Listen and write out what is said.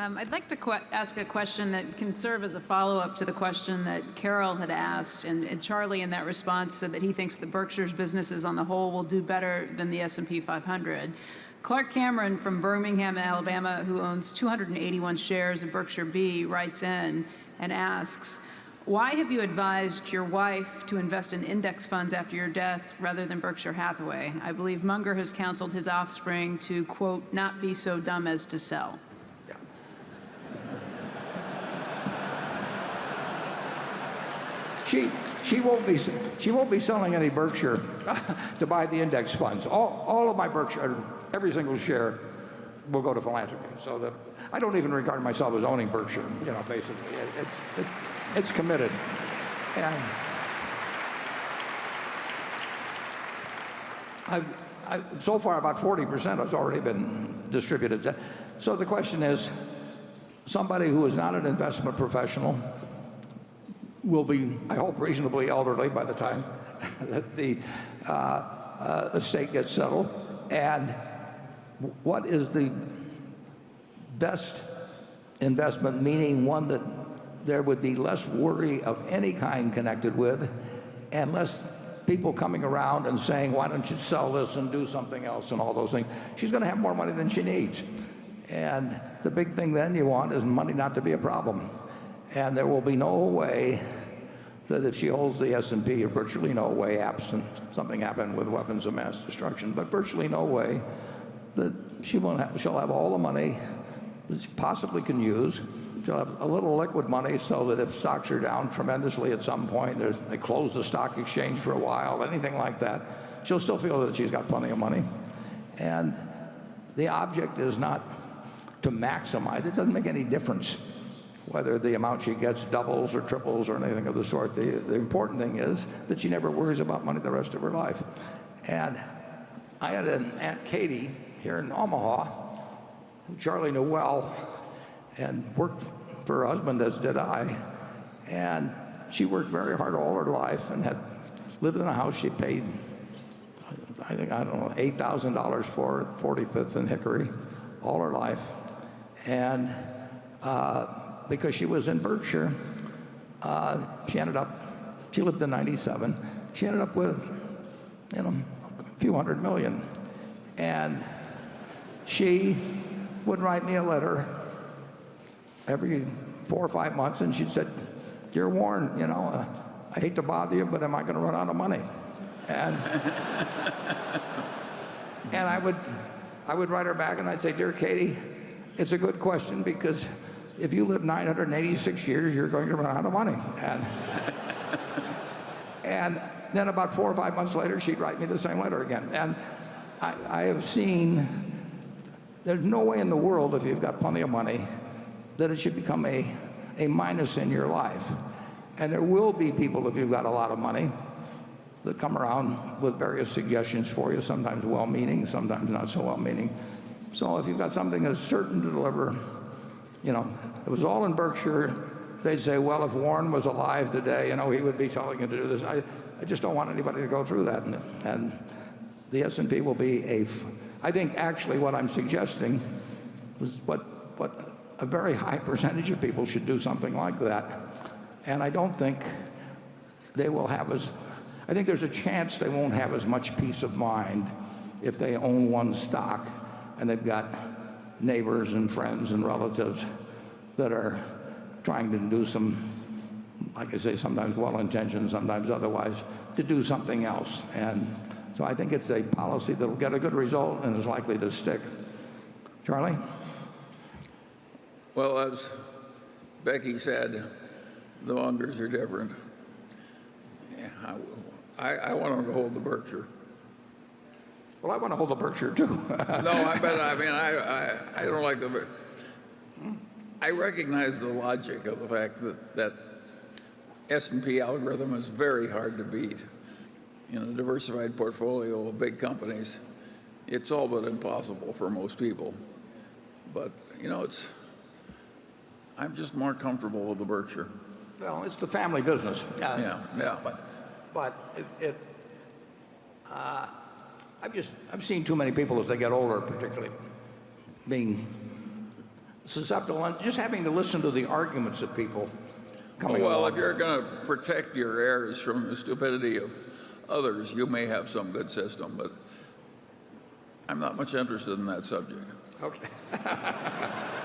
Um, I'd like to ask a question that can serve as a follow-up to the question that Carol had asked, and, and, Charlie in that response said that he thinks the Berkshire's businesses on the whole will do better than the S&P 500. Clark Cameron from Birmingham, Alabama, who owns 281 shares of Berkshire B, writes in and asks, why have you advised your wife to invest in index funds after your death rather than Berkshire Hathaway? I believe Munger has counseled his offspring to, quote, not be so dumb as to sell. She, she, won't be, she won't be selling any Berkshire to buy the index funds. All, all of my Berkshire, every single share will go to philanthropy. So that I don't even regard myself as owning Berkshire, you know, basically. It's, it, it's committed. And I've, I, so far about 40% has already been distributed. So the question is, somebody who is not an investment professional will be, I hope, reasonably elderly by the time that the uh, uh, estate gets settled. And what is the best investment, meaning one that there would be less worry of any kind connected with and less people coming around and saying, why don't you sell this and do something else and all those things. She's going to have more money than she needs. And the big thing then you want is money not to be a problem. And there will be no way that if she holds the S&P, virtually no way, absent something happened with weapons of mass destruction, but virtually no way that she won't have, she'll have all the money that she possibly can use She'll have a little liquid money so that if stocks are down tremendously at some point, they close the stock exchange for a while, anything like that, she'll still feel that she's got plenty of money. And the object is not to maximize. It doesn't make any difference whether the amount she gets doubles or triples or anything of the sort. The, the important thing is that she never worries about money the rest of her life. And I had an Aunt Katie here in Omaha, who Charlie knew well, and worked for her husband, as did I. And she worked very hard all her life and had lived in a house she paid, I think, I don't know, $8,000 for 45th and Hickory all her life. And uh, because she was in Berkshire, uh, she ended up, she lived in 97, she ended up with, you know, a few hundred million. And she would write me a letter every four or five months, and she said, "Dear Warren, you know, uh, I hate to bother you, but am I going to run out of money?" And and I would I would write her back and I'd say, "Dear Katie, it's a good question because if you live 986 years, you're going to run out of money." And and then about four or five months later, she'd write me the same letter again. And I, I have seen there's no way in the world if you've got plenty of money that it should become a, a minus in your life. And there will be people, if you've got a lot of money, that come around with various suggestions for you, sometimes well-meaning, sometimes not so well-meaning. So if you've got something that's certain to deliver, you know, it was all in Berkshire, they'd say, well, if Warren was alive today, you know, he would be telling you to do this. I, I just don't want anybody to go through that. And, and the S&P will be a, I think actually what I'm suggesting is what, what a very high percentage of people should do something like that. And I don't think they will have as, I think there's a chance they won't have as much peace of mind if they own one stock and they've got neighbors and friends and relatives that are trying to do some, like I say, sometimes well-intentioned, sometimes otherwise, to do something else. And so I think it's a policy that will get a good result and is likely to stick. Charlie? Well, as Becky said, the Mungers are different. I, I want them to hold the Berkshire. Well, I want to hold the Berkshire too. no, I bet. I mean, I, I, I don't like the. I recognize the logic of the fact that that S&P algorithm is very hard to beat. In a diversified portfolio of big companies, it's all but impossible for most people. But you know, it's I'm just more comfortable with the Berkshire. Well, it's the family business. Yeah, yeah. yeah. But, but it, it uh, I've just I've seen too many people as they get older, particularly being susceptible, and just having to listen to the arguments of people coming well, along. if you're going to protect your heirs from the stupidity of others, you may have some good system, but I'm not much interested in that subject. Okay.